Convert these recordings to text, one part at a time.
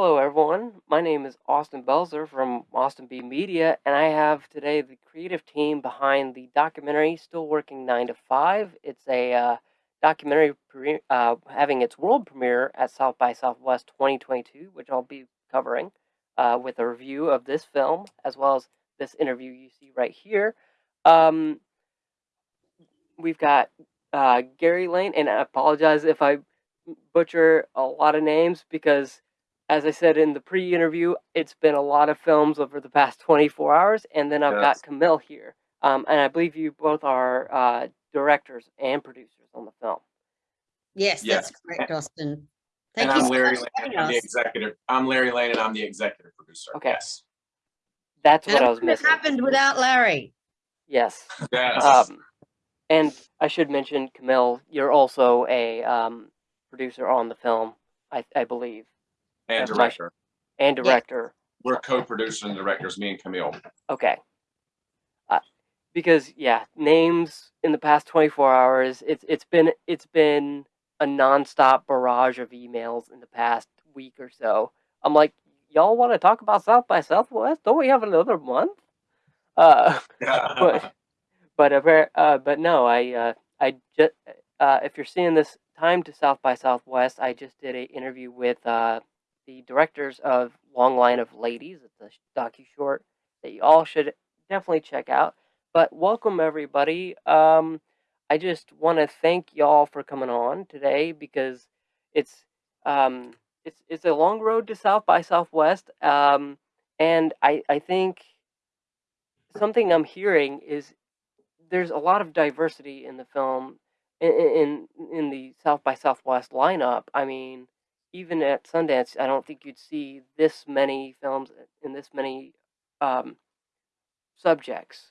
Hello, everyone. My name is Austin Belzer from Austin B Media, and I have today the creative team behind the documentary Still Working 9 to 5. It's a uh, documentary uh, having its world premiere at South by Southwest 2022, which I'll be covering uh, with a review of this film as well as this interview you see right here. Um, we've got uh, Gary Lane, and I apologize if I butcher a lot of names because as I said in the pre-interview, it's been a lot of films over the past 24 hours, and then I've yes. got Camille here, um, and I believe you both are uh, directors and producers on the film. Yes, yes. that's correct, Austin. Thank and you I'm Larry Lane. I'm the executive. I'm Larry Lane, and I'm the executive producer. Okay. Yes. That's what I was missing. happened without Larry. Yes. Yes. Um, and I should mention, Camille, you're also a um, producer on the film, I, I believe and director. and director. We're co-producers and directors, me and Camille. Okay. Uh, because yeah, names in the past 24 hours, it's it's been it's been a nonstop barrage of emails in the past week or so. I'm like, y'all want to talk about South by Southwest? Don't we have another month? Uh, but but uh, uh, but no, I uh, I just uh, if you're seeing this time to South by Southwest, I just did an interview with uh, the directors of Long Line of Ladies. It's a docu short that you all should definitely check out. But welcome everybody. Um, I just want to thank y'all for coming on today because it's um, it's it's a long road to South by Southwest, um, and I I think something I'm hearing is there's a lot of diversity in the film in in, in the South by Southwest lineup. I mean, even at Sundance, I don't think you'd see this many films in this many um, subjects.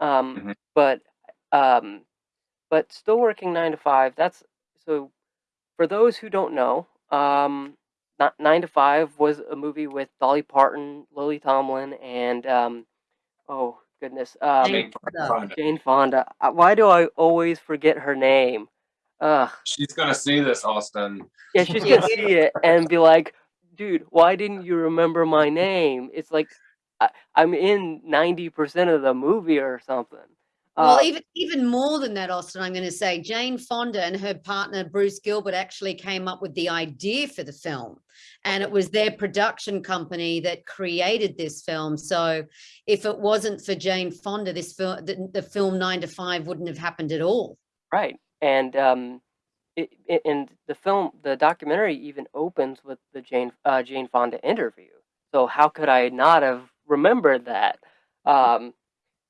Um, mm-hmm. But um, but still working nine to five. That's so. For those who don't know, um, not nine to five was a movie with Dolly Parton, Lily Tomlin, and um, oh goodness, um, Jane Fonda. Jane Fonda. Uh, why do I always forget her name? Ugh. She's gonna see this, Austin. Yeah, she's gonna see it and be like, dude, why didn't you remember my name? It's like I, am in 90% of the movie or something. Well, uh, even even more than that, Austin, I'm going to say Jane Fonda and her partner Bruce Gilbert actually came up with the idea for the film, and it was their production company that created this film. So, if it wasn't for Jane Fonda, this film, the, the film Nine to Five wouldn't have happened at all. Right and um, it, it, and the film, the documentary even opens with the Jane uh, Jane Fonda interview. So how could I not have remembered that? Um,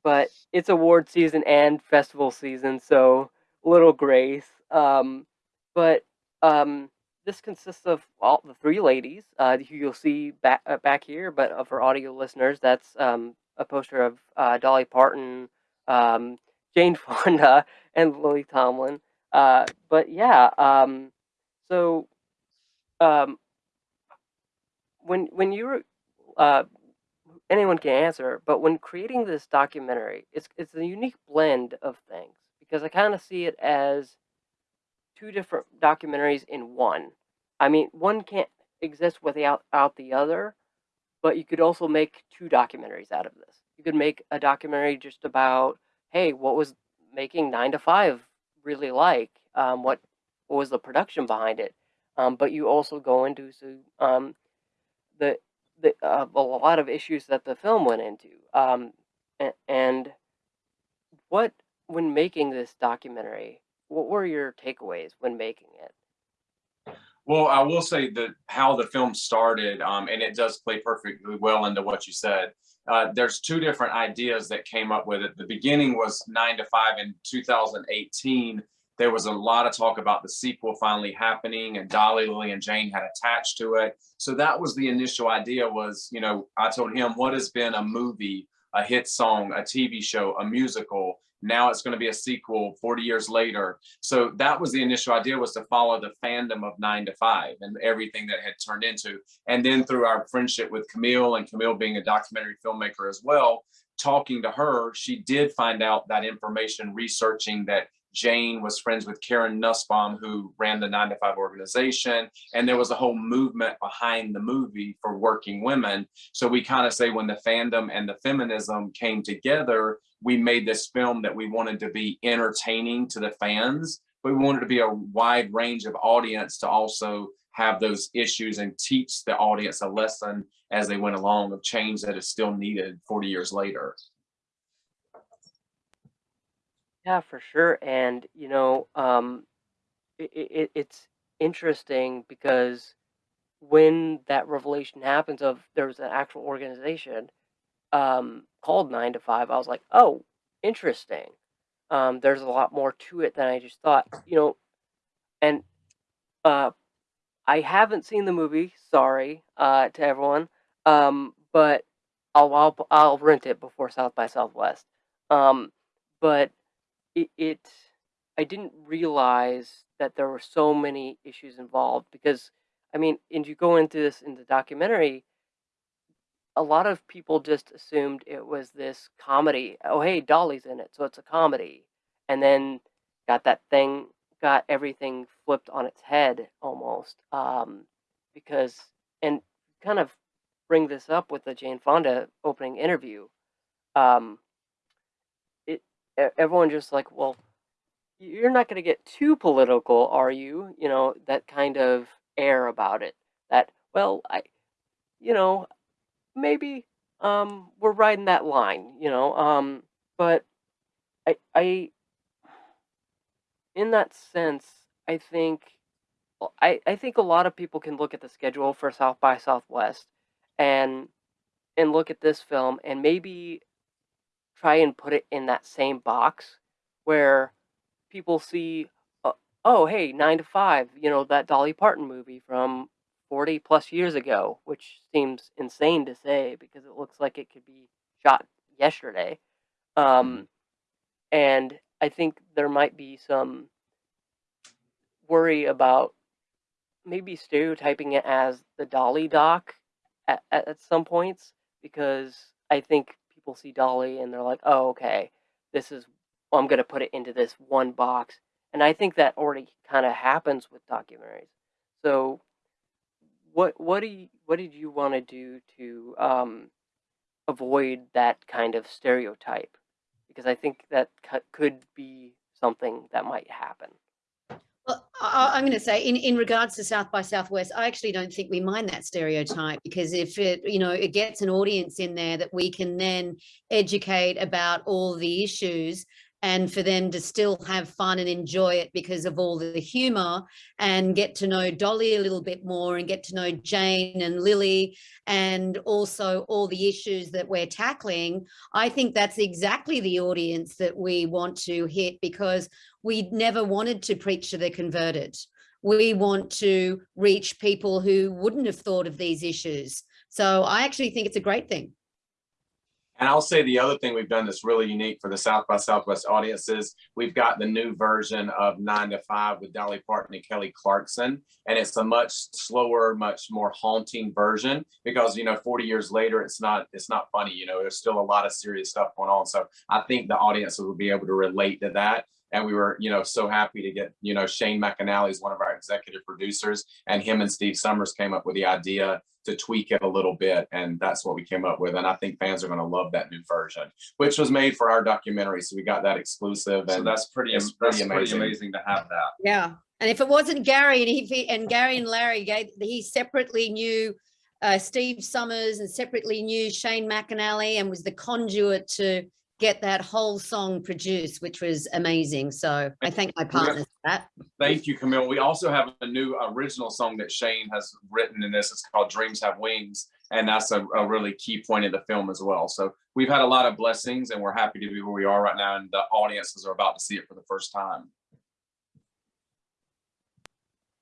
but it's award season and festival season, so little grace. Um, but um, this consists of all the three ladies uh, who you'll see back uh, back here. But uh, for audio listeners, that's um, a poster of uh, Dolly Parton, um, Jane Fonda, and Lily Tomlin. Uh, but yeah, um, so um, when when you were uh, anyone can answer, but when creating this documentary, it's it's a unique blend of things because I kind of see it as two different documentaries in one. I mean, one can't exist without out the other, but you could also make two documentaries out of this. You could make a documentary just about, hey, what was making nine to five really like, um, what, what was the production behind it. Um, but you also go into so, um, the the uh, a lot of issues that the film went into. Um, and, what when making this documentary, what were your takeaways when making it? Well, I will say that how the film started, um, and it does play perfectly well into what you said. Uh, there's two different ideas that came up with it. The beginning was nine to five in 2018. There was a lot of talk about the sequel finally happening and Dolly, Lily, and Jane had attached to it. So that was the initial idea was, you know, I told him what has been a movie, a hit song, a TV show, a musical, now it's going to be a sequel 40 years later. So that was the initial idea was to follow the fandom of nine to five and everything that had turned into. And then through our friendship with camille and camille being a documentary filmmaker as well talking to her she did find out that information researching that Jane was friends with Karen Nussbaum, who ran the Nine to Five organization. And there was a whole movement behind the movie for working women. So we kind of say when the fandom and the feminism came together, we made this film that we wanted to be entertaining to the fans, but we wanted to be a wide range of audience to also have those issues and teach the audience a lesson as they went along of change that is still needed 40 years later. Yeah, for sure. And you know, um, it, it, it's interesting because when that revelation happens of there was an actual organization um, called Nine to Five, I was like, oh, interesting. Um, there's a lot more to it than I just thought. You know, and uh, I haven't seen the movie. Sorry uh, to everyone, um, but I'll, I'll I'll rent it before South by Southwest. Um, but it, it I didn't realize that there were so many issues involved because I mean, and you go into this in the documentary, a lot of people just assumed it was this comedy. Oh, hey, Dolly's in it, so it's a comedy. And then got that thing, got everything flipped on its head almost. Um, because, and kind of bring this up with the Jane Fonda opening interview. Um, everyone just like, well, you're not going to get too political, are you? You know, that kind of air about it. That, well, I, you know, maybe um we're riding that line, you know. Um, but I, I, in that sense, I think, I, I think a lot of people can look at the schedule for South by Southwest and and look at this film and maybe try and put it in that same box where people see, uh, oh, hey, Nine to Five, you know, that Dolly Parton movie from 40 plus years ago, which seems insane to say because it looks like it could be shot yesterday. Um, and I think there might be some worry about maybe stereotyping it as the Dolly doc at, at, at some points because I think people see Dolly and they're like, oh, okay, this is, well, I'm going to put it into this one box. And I think that already kind of happens with documentaries. So, what what do you, what did you want to do to um, avoid that kind of stereotype? Because I think that could be something that might happen. I, I'm going to say in, in regards to South by Southwest, I actually don't think we mind that stereotype because if it, you know, it gets an audience in there that we can then educate about all the issues and for them to still have fun and enjoy it because of all the humor and get to know Dolly a little bit more and get to know Jane and Lily and also all the issues that we're tackling. I think that's exactly the audience that we want to hit because we never wanted to preach to the converted. We want to reach people who wouldn't have thought of these issues. So I actually think it's a great thing. And I'll say the other thing we've done that's really unique for the South by Southwest audiences, we've got the new version of Nine to Five with Dolly Parton and Kelly Clarkson. And it's a much slower, much more haunting version because, you know, 40 years later, it's not, it's not funny, you know, there's still a lot of serious stuff going on. So I think the audience will be able to relate to that. And we were, you know, so happy to get, you know, Shane McAnally is one of our executive producers and him and Steve Summers came up with the idea to tweak it a little bit. And that's what we came up with. And I think fans are going to love that new version, which was made for our documentary. So we got that exclusive. So And that's pretty, that's pretty pretty amazing. amazing to have that. Yeah. And if it wasn't Gary and he and Gary and Larry gave he separately knew uh, Steve Summers and separately knew Shane McAnally and was the conduit to get that whole song produced, which was amazing. So I thank my partners for that. Thank you, Camille. We also have a new original song that Shane has written in this. It's called Dreams Have Wings. And that's a, a really key point in the film as well. So we've had a lot of blessings and we're happy to be where we are right now. And the audiences are about to see it for the first time.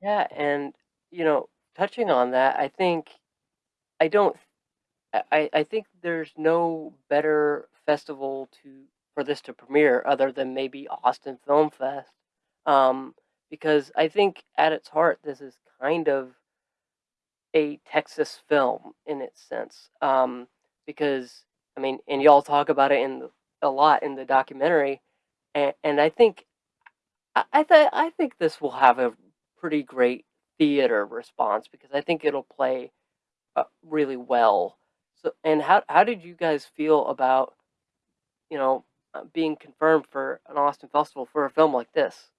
Yeah, and you know, touching on that, I think I don't I, I I think there's no better festival to for this to premiere other than maybe Austin Film Fest. Um, because I think at its heart this is kind of a Texas film in its sense. Um, because I mean, and y'all talk about it in the, a lot in the documentary, and, and I think I I, th- I think this will have a pretty great theater response because I think it'll play uh, really well. So, and how how did you guys feel about you know uh, being confirmed for an Austin festival for a film like this?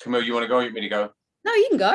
Camille, you want to go? or You want me to go? No, you can go.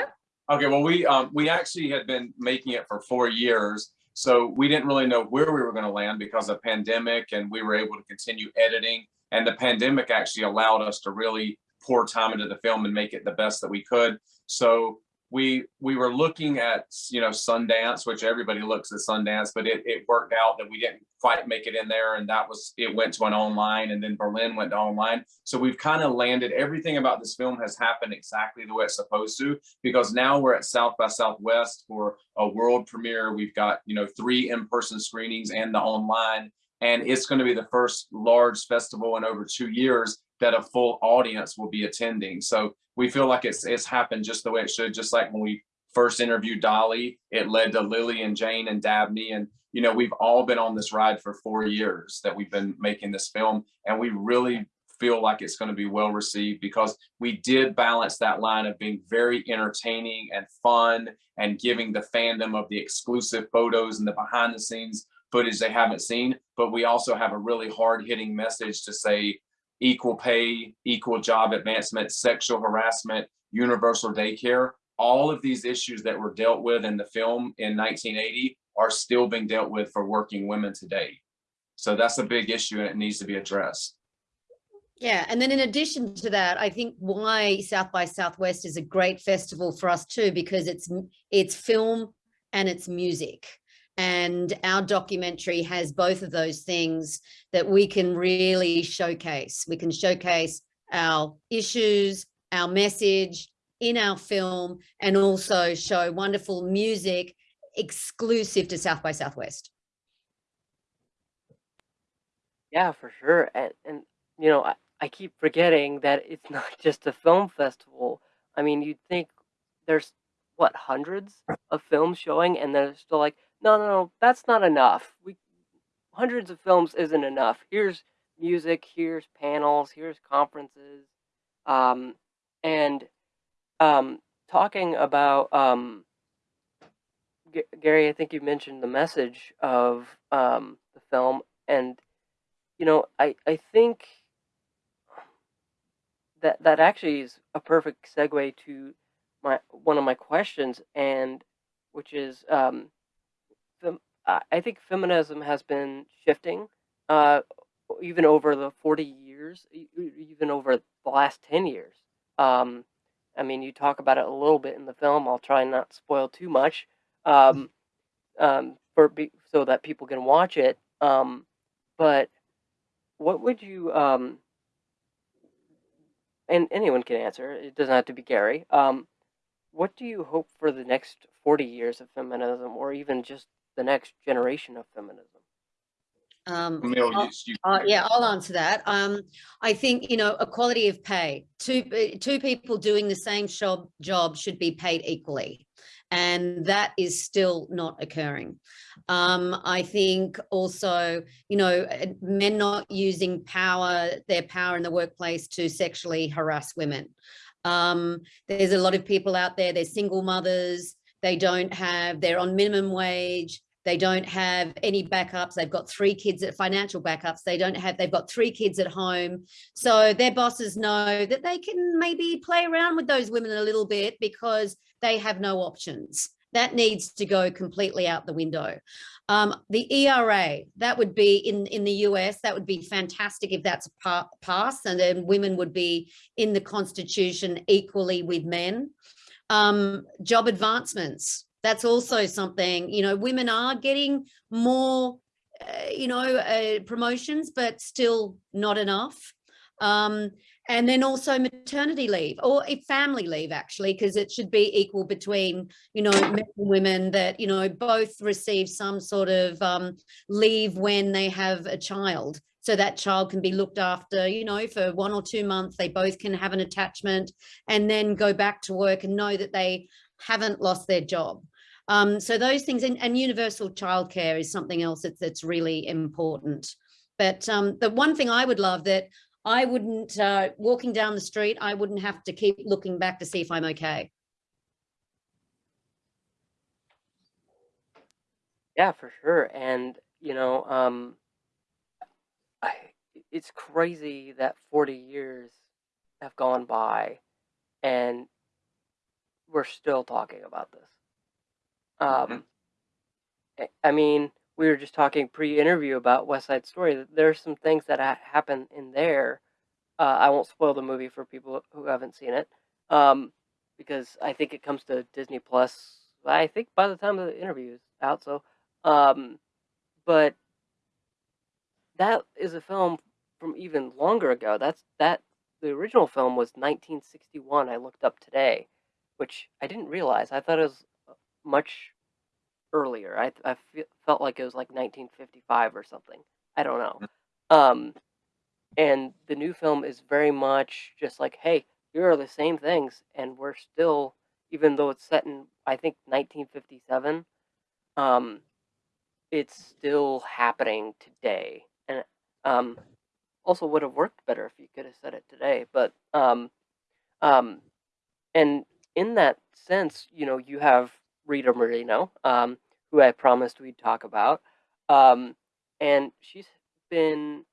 Okay, well, we, um, we actually had been making it for four years. So we didn't really know where we were gonna land because of pandemic and we were able to continue editing. And the pandemic actually allowed us to really pour time into the film and make it the best that we could. So we, we were looking at, you know, Sundance, which everybody looks at Sundance, but it, it worked out that we didn't quite make it in there. And that was, it went to an online and then Berlin went to online. So we've kind of landed, everything about this film has happened exactly the way it's supposed to because now we're at South by Southwest for a world premiere. We've got, you know, three in-person screenings and the online. And it's going to be the first large festival in over two years that a full audience will be attending. So we feel like it's it's happened just the way it should, just like when we first interviewed Dolly, it led to Lily and Jane and Dabney. And, you know, we've all been on this ride for four years that we've been making this film. And we really feel like it's going to be well received because we did balance that line of being very entertaining and fun and giving the fandom of the exclusive photos and the behind the scenes footage they haven't seen. But we also have a really hard hitting message to say equal pay, equal job advancement, sexual harassment, universal daycare. All of these issues that were dealt with in the film in 1980 are still being dealt with for working women today. So that's a big issue and it needs to be addressed. Yeah, and then in addition to that, I think why South by Southwest is a great festival for us too, because it's it's film and it's music. And our documentary has both of those things that we can really showcase. We can showcase our issues, our message in our film, and also show wonderful music exclusive to South by Southwest. Yeah, for sure. And and you know, I, I keep forgetting that it's not just a film festival. I mean, you'd think there's what hundreds of films showing, and they're still like, no, no, no, that's not enough. We hundreds of films isn't enough. Here's music, here's panels, here's conferences, um, and um, talking about um, G- Gary. I think you mentioned the message of um, the film, and you know, I I think that that actually is a perfect segue to my one of my questions, and which is um, I think feminism has been shifting, uh, even over the forty years, even over the last ten years. Um, I mean, you talk about it a little bit in the film. I'll try not to spoil too much, um, um, for so that people can watch it. Um, but what would you um, and anyone can answer. It doesn't have to be Gary. What do you hope for the next 40 years of feminism or even just the next generation of feminism? Um, Camille, I'll- you- you- Uh, yeah, I'll answer that. Um, I think, you know, equality of pay. Two, two people doing the same job, job should be paid equally. And that is still not occurring. Um, I think also, you know, men not using power, their power in the workplace to sexually harass women. Um, there's a lot of people out there, they're single mothers, they don't have, they're on minimum wage, they don't have any backups. They've got three kids at financial backups. They don't have, they've got three kids at home. So their bosses know that they can maybe play around with those women a little bit because they have no options. That needs to go completely out the window. Um, the ERA, that would be in, in the US, that would be fantastic if that's pa passed and then women would be in the constitution equally with men. Um, job advancements, that's also something, you know, women are getting more, uh, you know, uh, promotions, but still not enough. Um, and then also maternity leave or a family leave actually, because it should be equal between, you know, men and women that, you know, both receive some sort of um, leave when they have a child. So that child can be looked after, you know, for one or two months, they both can have an attachment and then go back to work and know that they haven't lost their job. Um, so those things and, and universal childcare is something else that's, that's really important. But um, the one thing I would love that I wouldn't, uh, walking down the street, I wouldn't have to keep looking back to see if I'm okay. Yeah, for sure. And you know, um, I, it's crazy that 40 years have gone by and we're still talking about this. Um, I- I mean, we were just talking pre-interview about West Side Story. that There's some things that ha- happen in there. Uh, I won't spoil the movie for people who haven't seen it, um, because I think it comes to Disney Plus. I think by the time the interview is out. So, um, but that is a film from even longer ago. That's that the original film was 1961. I looked up today, which I didn't realize. I thought it was uh, much earlier. I I fe- felt like it was like 1955 or something. I don't know. Um, and the new film is very much just like, hey, here are the same things, and we're still, even though it's set in I think 1957, um, it's still happening today, and um, also would have worked better if you could have said it today. But um, um, and in that sense, you know, you have Rita Moreno, um, who I promised we'd talk about, um, and she's been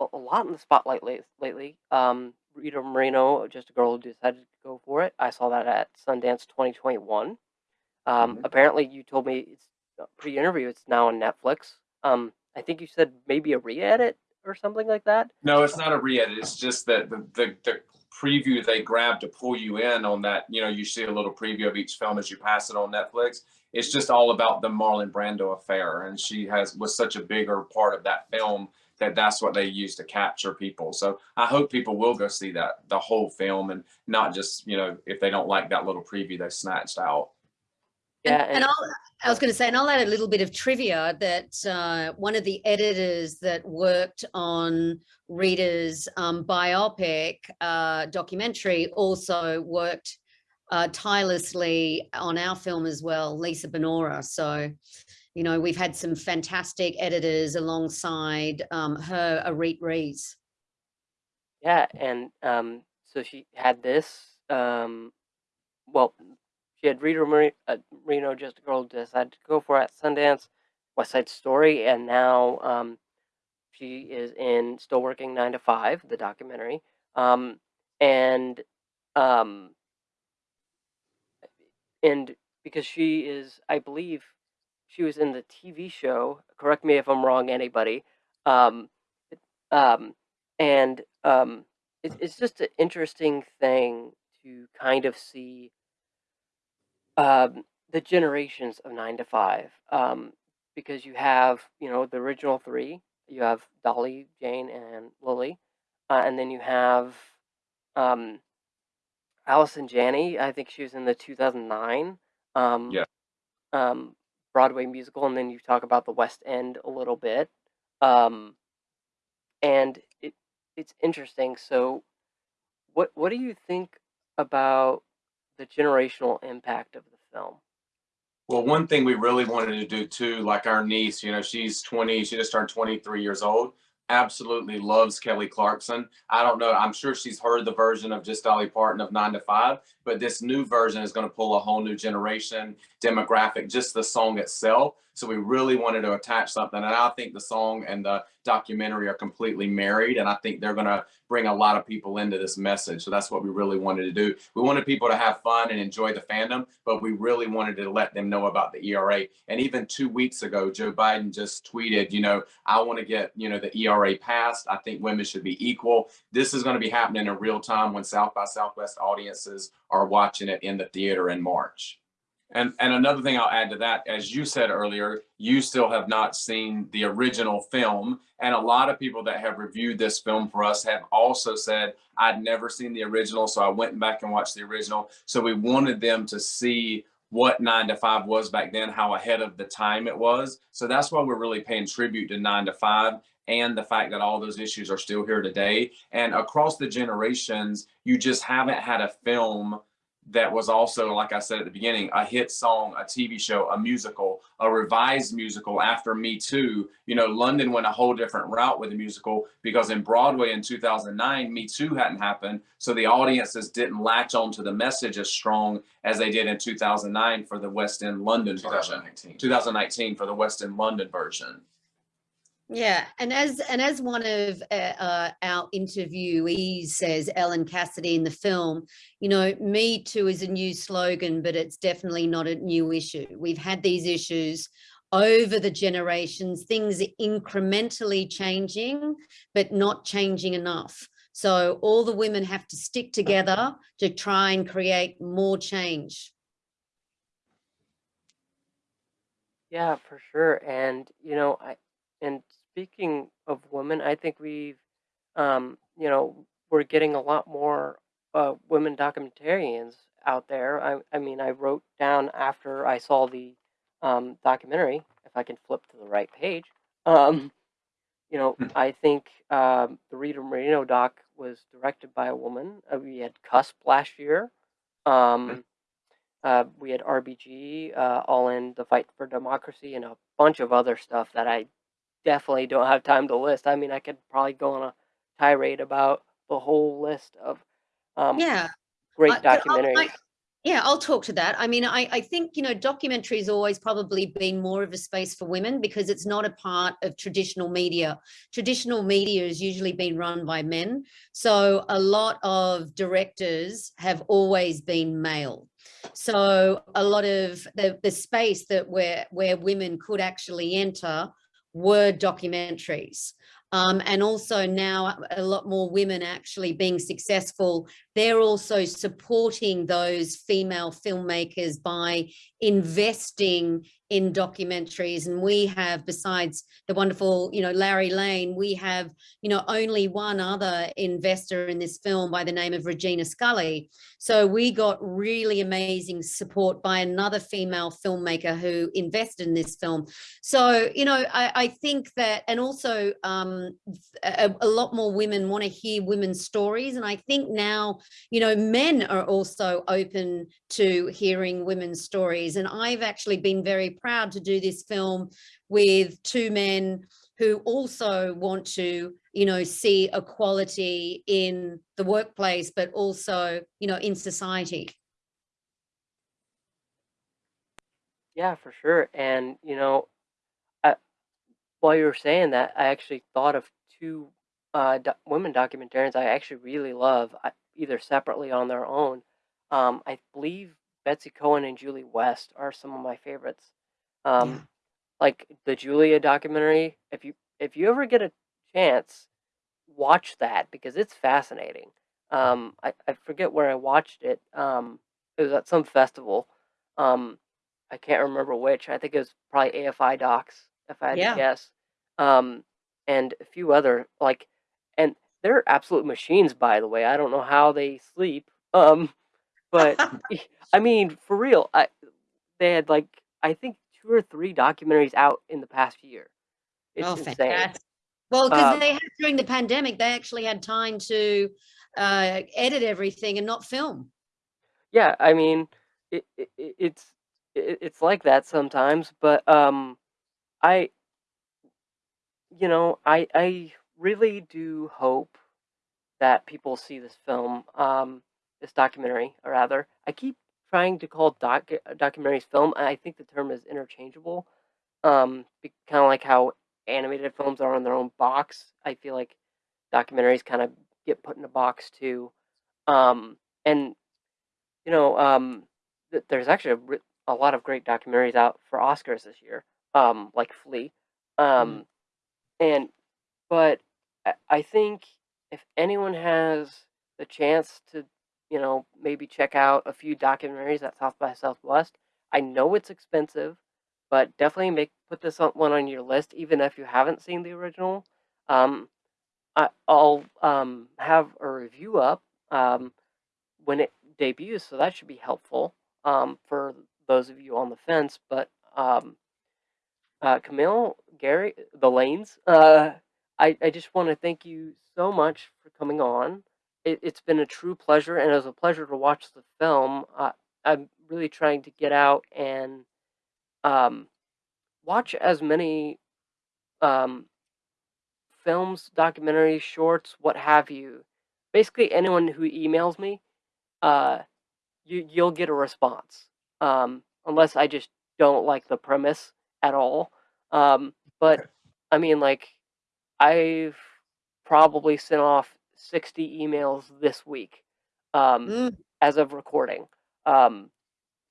a, a lot in the spotlight late, lately. Um, Rita Moreno, just a girl who decided to go for it. I saw that at Sundance 2021. Um, Mhm. Apparently, you told me it's uh, pre-interview. It's now on Netflix. Um, I think you said maybe a re-edit or something like that. No, it's not a re-edit. It's just that the, the, the preview they grab to pull you in on that, you know, you see a little preview of each film as you pass it on Netflix. It's just all about the Marlon Brando affair. And she has was such a bigger part of that film that that's what they use to capture people. So I hope people will go see that, the whole film and not just, you know, if they don't like that little preview they snatched out. And, Yeah, and and- I'll, I was going to say, and I'll add a little bit of trivia that uh, one of the editors that worked on Rita's um, biopic uh, documentary also worked uh, tirelessly on our film as well, Lisa Benora. So, you know, we've had some fantastic editors alongside um, her, Arit Rees. Yeah, and um, so she had this. Um, well, she had Rita Mari- uh, Reno, just a girl, decided to go for at Sundance, West Side Story, and now um, she is in Still Working Nine to Five, the documentary, um, and um, and because she is, I believe, she was in the TV show. Correct me if I'm wrong, anybody. Um, um, and um, it, it's just an interesting thing to kind of see um, the generations of nine to five um, because you have you know the original three you have dolly jane and lily uh, and then you have um, allison janney i think she was in the 2009 um, Yeah. um, broadway musical and then you talk about the west end a little bit um, and it it's interesting so what what do you think about the generational impact of the film Well, one thing we really wanted to do too, like our niece, you know, she's 20, she just turned 23 years old, absolutely loves Kelly Clarkson. I don't know, I'm sure she's heard the version of just Dolly Parton of nine to five, but this new version is going to pull a whole new generation demographic, just the song itself. So we really wanted to attach something. And I think the song and the documentary are completely married. And I think they're going to bring a lot of people into this message. So that's what we really wanted to do. We wanted people to have fun and enjoy the fandom, but we really wanted to let them know about the ERA. And even two weeks ago, Joe Biden just tweeted, you know, I want to get, you know, the ERA passed. I think women should be equal. This is going to be happening in real time when South by Southwest audiences are watching it in the theater in March. And and another thing I'll add to that, as you said earlier, you still have not seen the original film. And a lot of people that have reviewed this film for us have also said, I'd never seen the original. So I went back and watched the original. So we wanted them to see what nine to five was back then, how ahead of the time it was. So that's why we're really paying tribute to nine to five and the fact that all those issues are still here today. And across the generations, you just haven't had a film that was also, like I said at the beginning, a hit song, a TV show, a musical, a revised musical after Me Too. You know, London went a whole different route with the musical because in Broadway in 2009, Me Too hadn't happened. So the audiences didn't latch onto the message as strong as they did in 2009 for the West End London version. 2019. 2019 for the West End London version. Yeah, and as and as one of uh, uh, our interviewees says, Ellen Cassedy in the film, you know, "Me Too" is a new slogan, but it's definitely not a new issue. We've had these issues over the generations, things incrementally changing, but not changing enough. So all the women have to stick together to try and create more change. Yeah, for sure. And you know, I and speaking of women, I think we've um, you know, we're getting a lot more uh women documentarians out there. I I mean, I wrote down after I saw the um documentary, if I can flip to the right page. Um, you know, Hmm. I think um the Rita Moreno doc was directed by a woman. Uh, we had Cusp last year. Um uh, we had RBG, uh, All in the Fight for Democracy, and a bunch of other stuff that I definitely don't have time to list. I mean, I could probably go on a tirade about the whole list of um, Yeah, great I- documentaries. I- Yeah, I'll talk to that. I mean, I, I think, you know, documentary has always probably been more of a space for women because it's not a part of traditional media. Traditional media has usually been run by men. So a lot of directors have always been male. So a lot of the, the space that where, where women could actually enter were documentaries. Um, and also now a lot more women actually being successful. They're also supporting those female filmmakers by investing in documentaries. And we have besides the wonderful you know larry lane we have you know only one other investor in this film by the name of regina scully. So we got really amazing support by another female filmmaker who invested in this film. So you know i, I think that and also um, a, a lot more women want to hear women's stories and i think now you know, men are also open to hearing women's stories. And I've actually been very proud to do this film with two men who also want to, you know, see equality in the workplace, but also, you know, in society. Yeah, for sure. And you know, while you were saying that, I actually thought of two uh, do- women documentarians I actually really love, I, either separately on their own. Um, I believe Betsy Cohen and Julie West are some of my favorites. Um, Yeah. like the Julia documentary. If you if you ever get a chance, watch that because it's fascinating. Um, I, I forget where I watched it. Um, it was at some festival. Um, I can't remember which. I think it was probably AFI Docs, if I had Yeah. to guess. Um, and a few other like, and they're absolute machines, by the way. I don't know how they sleep. Um, but I mean, for real, I they had like I think two or three documentaries out in the past year. It's oh, insane. fantastic. Well, because Um, they had during the pandemic, they actually had time to uh, edit everything and not film. Yeah, I mean, it, it it- it's it, it's like that sometimes, but um, I you know I I really do hope that people see this film, um, this documentary, or rather, I keep trying to call doc documentaries film. and I think the term is interchangeable. Um, kind of like how animated films are in their own box. I feel like documentaries kind of get put in a box too. Um, and you know, um, th- there's actually a, a lot of great documentaries out for Oscars this year, um, like Flee. Um, and but I, think if anyone has the chance to, you know, maybe check out a few documentaries at South by Southwest, I know it's expensive, but definitely make put this on, one on your list, even if you haven't seen the original. Um, I, I'll um, have a review up um, when it debuts, so that should be helpful um, for those of you on the fence. But um, uh, Camille, Gary, the Lanes, uh, I, I just want to thank you so much for coming on it, it's been a true pleasure, and it was a pleasure to watch the film. Uh, I'm really trying to get out and um, watch as many um, films, documentaries, shorts, what have you. Basically, anyone who emails me, uh, you you'll get a response. Um, unless I just don't like the premise at all. Um, but I mean, like, I've probably sent off 60 emails this week um, Mm, as of recording. Um,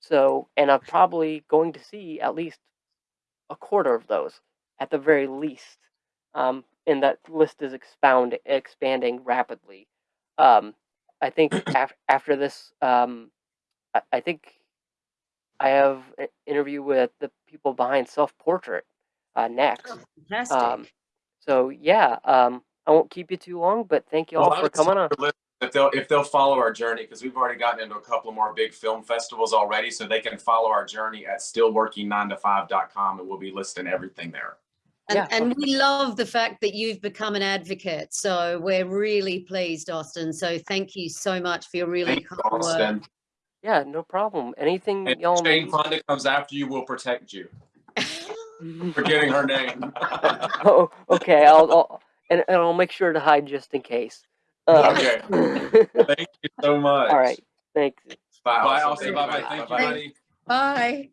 so, and I'm probably going to see at least a quarter of those at the very least. Um, and that list is expound expanding rapidly. Um, I think af- after this, um, I, I think I have an interview with the people behind Self Portrait uh, next. oh, fantastic. Um, so yeah, um, I won't keep you too long, but thank you all Well, for coming on. If they'll, if they'll follow our journey, because we've already gotten into a couple more big film festivals already, so they can follow our journey at stillworking9to5.com and we'll be listing everything there. And, Yeah, and we love the fact that you've become an advocate. So we're really pleased, Austin. So thank you so much for your really Thank you, kind work. Austin. Yeah, no problem. Anything And y'all Jane need. Fonda comes after you, we'll protect you. Forgetting her name. oh, okay. I'll, I'll and, and I'll make sure to hide just in case. Um, Okay. Thank you so much. all right. Thanks. Bye, Bye, Austin. Austin. Bye-bye. Bye, Thank bye. you, buddy. Bye.